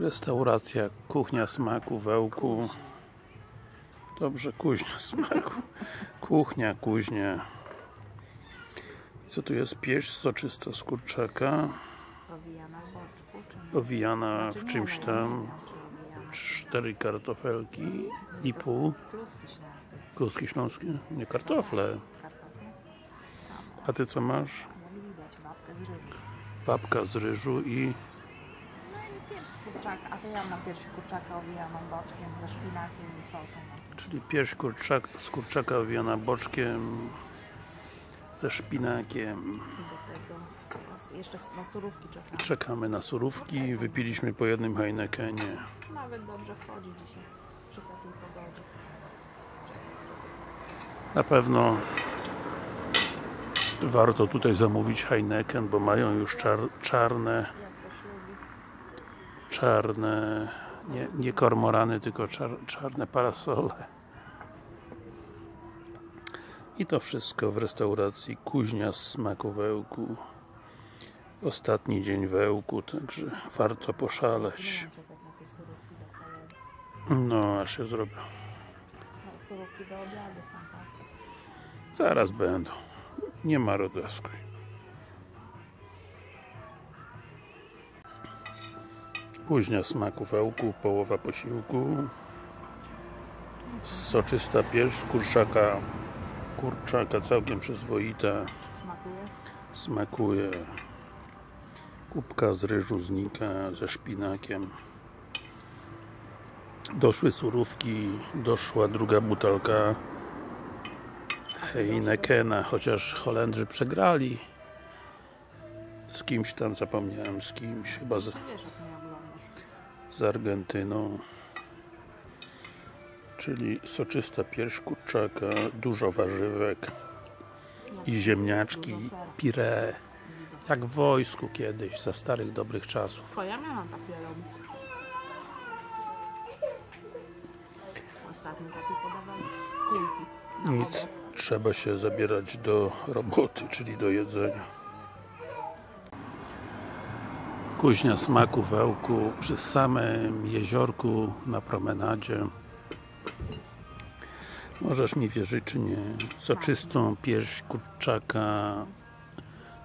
Restauracja Kuchnia Smaku Wełku Dobrze, Kuźnia Smaku Kuchnia, kuźnia Co tu jest? Pieśń soczysta z kurczaka Owijana w czymś tam. Cztery kartofelki i pół Kluski śląskie. Nie, kartofle? A ty co masz? Babka z ryżu i kurczaka, a to ja mam pierś kurczaka owijaną boczkiem ze szpinakiem i sosem. No. Czyli pierś kurczak, z kurczaka owijana boczkiem ze szpinakiem I do tego sos. Jeszcze na surówki czekam. Czekamy na surówki, wypiliśmy po jednym Heinekenie Nawet dobrze wchodzi dzisiaj przy takiej pogodzie. Na pewno warto tutaj zamówić Heineken, bo mają już czar, czarne. Czarne, nie, nie kormorany, tylko czar, czarne parasole. I to wszystko w restauracji Kuźnia z smaku wełku. Ostatni dzień wełku, także warto poszaleć. No, aż się zrobię. Tak? Zaraz będą. Nie ma rodaskuj. Kuźnia smaku wełku, połowa posiłku. Soczysta pierś z kurczaka. Kurczaka całkiem przyzwoita. Smakuje? Smakuje. Kubka z ryżu znika ze szpinakiem. Doszły surówki, doszła druga butelka Heinekena, chociaż Holendrzy przegrali z kimś tam, zapomniałem z kimś, chyba z, z Argentyną czyli soczysta pierś kurczaka, dużo warzywek i ziemniaczki, pire jak w wojsku kiedyś, za starych dobrych czasów Twoja miałam takie robić. Ostatnio takie podawali kulki. Nic, trzeba się zabierać do roboty, czyli do jedzenia kuźnia smaku wełku przy samym jeziorku na promenadzie możesz mi wierzyć czy nie soczystą pierś kurczaka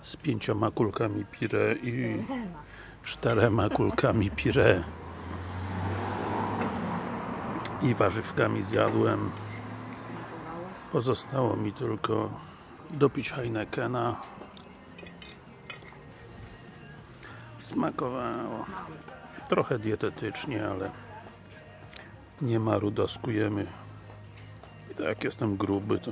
z pięcioma kulkami pire i czterema kulkami pire i warzywkami zjadłem. Pozostało mi tylko dopić Heinekena. Smakowało. Trochę dietetycznie, ale nie ma rudaskujemy. I tak jak jestem gruby, to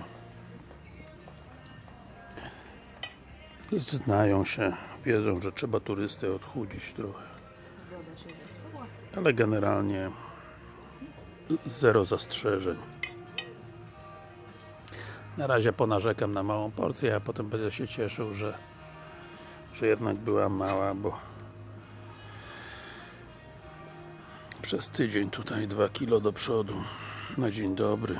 znają się, wiedzą, że trzeba turystę odchudzić trochę. Ale generalnie zero zastrzeżeń. Na razie ponarzekam na małą porcję, a potem będę się cieszył, że, że jednak była mała, bo przez tydzień tutaj 2 kilo do przodu na dzień dobry.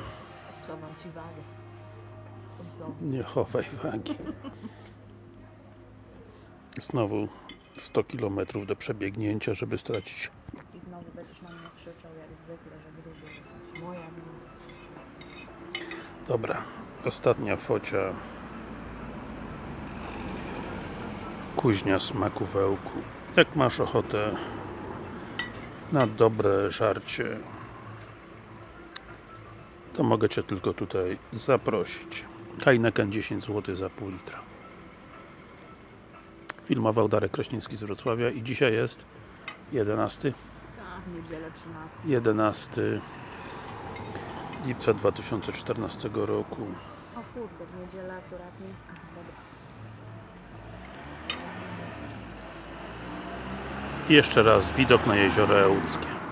Nie chowaj wagi. Znowu 100 km do przebiegnięcia, żeby stracić I znowu będziesz na mnie krzyczał jak zwykle, że gruby jest. Moja wina. Dobra, ostatnia focia Kuźnia smaku wełku Jak masz ochotę na dobre żarcie. To mogę Cię tylko tutaj zaprosić. Heineken 10 zł za pół litra. Filmował Darek Kraśnicki z Wrocławia i dzisiaj jest 11 Tak, niedzielę 13. 11 lipca 2014 roku. O kurde, w niedzielę akurat nie. Aha, dobra. Jeszcze raz widok na jezioro Ełckie